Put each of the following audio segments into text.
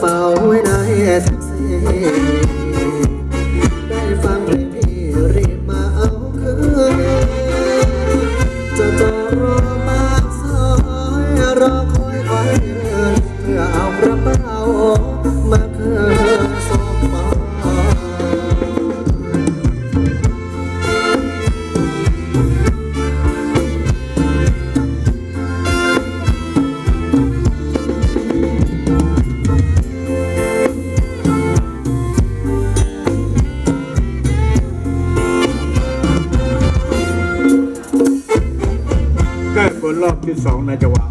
Pau, when I had to say. So, sound like a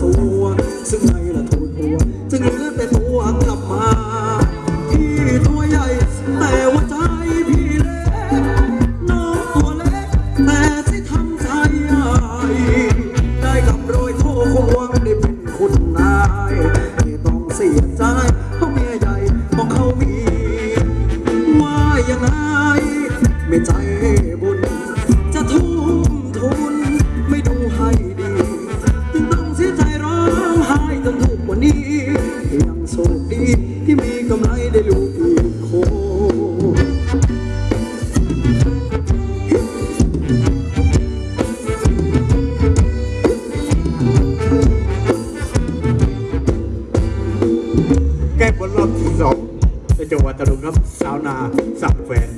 soul. วัตรุงครับสาวนาสักแฟน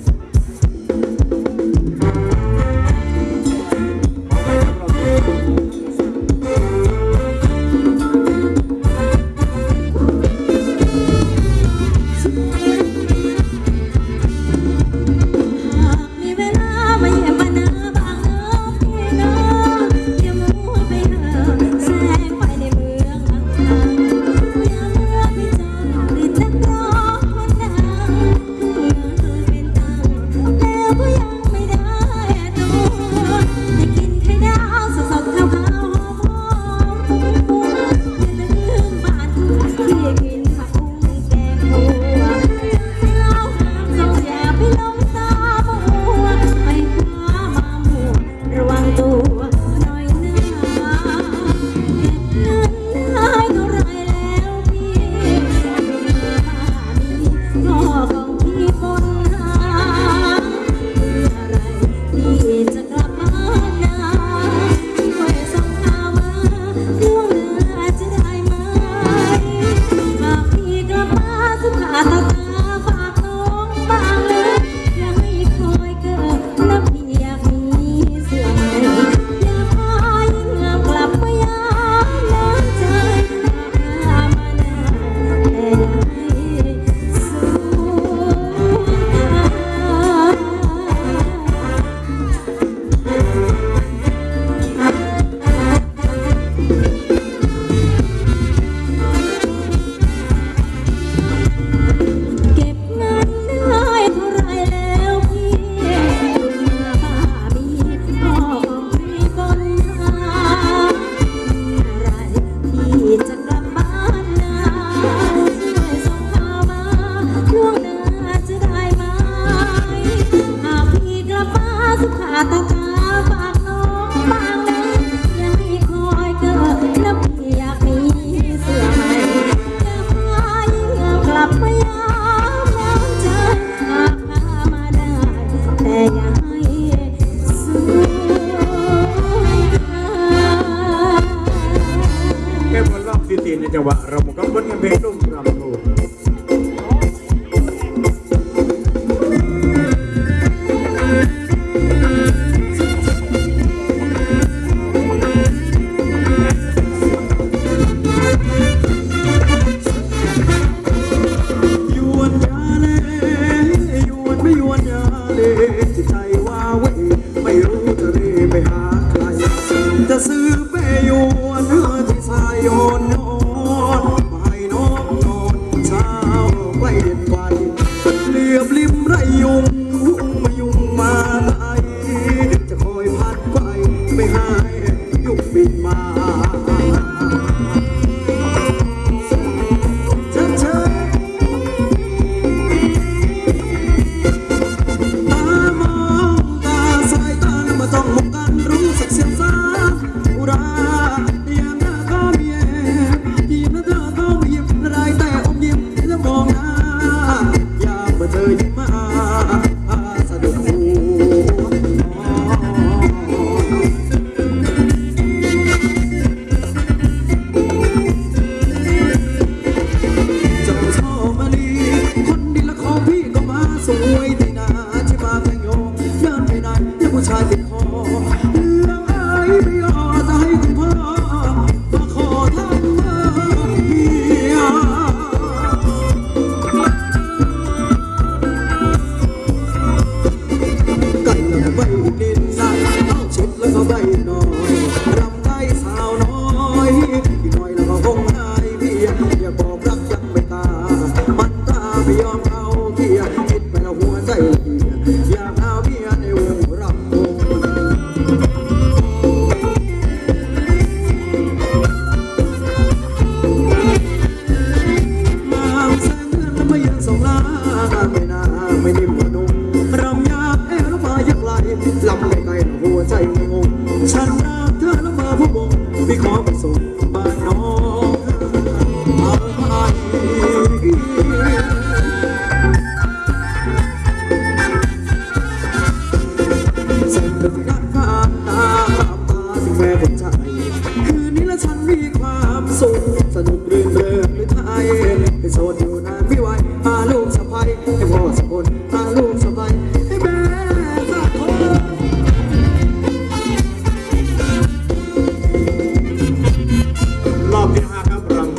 រយយំ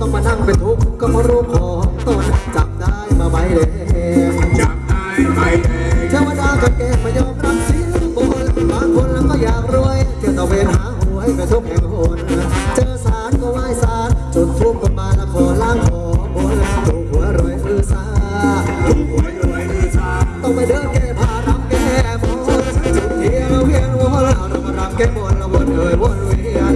ต้องมานั่งเป็นทุกข์ก็มารู้ขอตอนจับได้มาใบแดงจับได้ใบแดงเทวดากับแกมายอมรับสินบนบางคนแล้วก็อยากรวยเที่ยวตะเวนหาหวยไปทุกแห่งหนเจอสารก็ไหว้สารจุดทุกข์ก็มาละขอล้างขอบนถูกหัวรวยอือซาถูกหัวรวยอือซาต้องไปเดินแก้ผ้ารำแก้บนจุดเทียนเวียนวัวแนรำรำแก้บนละวนเอ่ยวนเวียน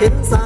hiến ra.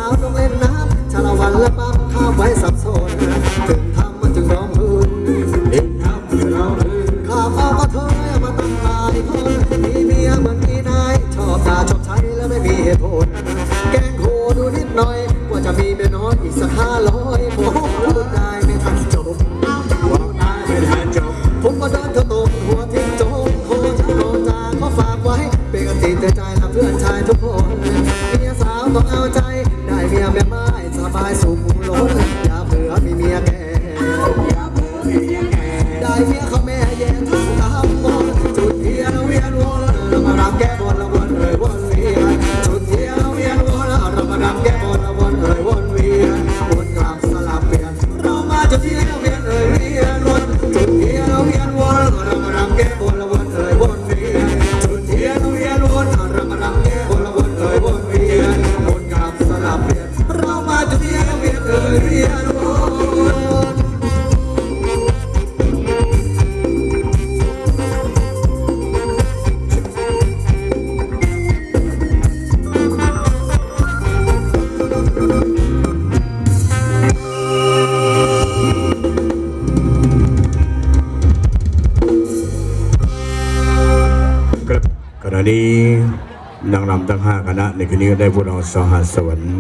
างรำทั้งห้าคณะ ในคืนนี้ก็ได้พวกเราสหัสสวรรค์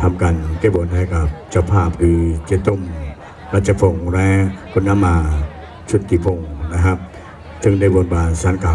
ทำกันแก้บนให้กับเจ้าภาพคือเจตุ้มรัชพงศ์และคุณน้ำมาชุติพงศ์นะครับ จึงได้บนบานสารกล่า